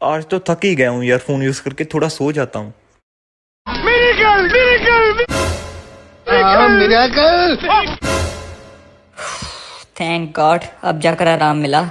आज तो थक ही गया हूँ ईयरफोन यूज़ करके थोड़ा सो जाता हूँ। थैंक गॉड हाँ, अब जाकर आराम मिला।